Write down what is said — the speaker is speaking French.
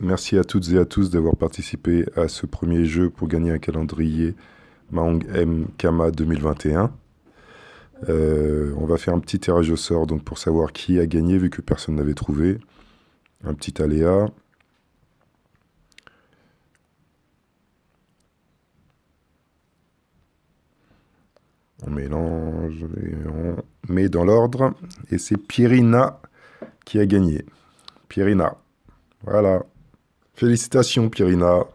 Merci à toutes et à tous d'avoir participé à ce premier jeu pour gagner un calendrier Mahong M Kama 2021. Euh, on va faire un petit tirage au sort donc pour savoir qui a gagné vu que personne n'avait trouvé. Un petit aléa. On mélange et on met dans l'ordre. Et c'est Pierina qui a gagné. Pierina. Voilà. Félicitations, Pierina.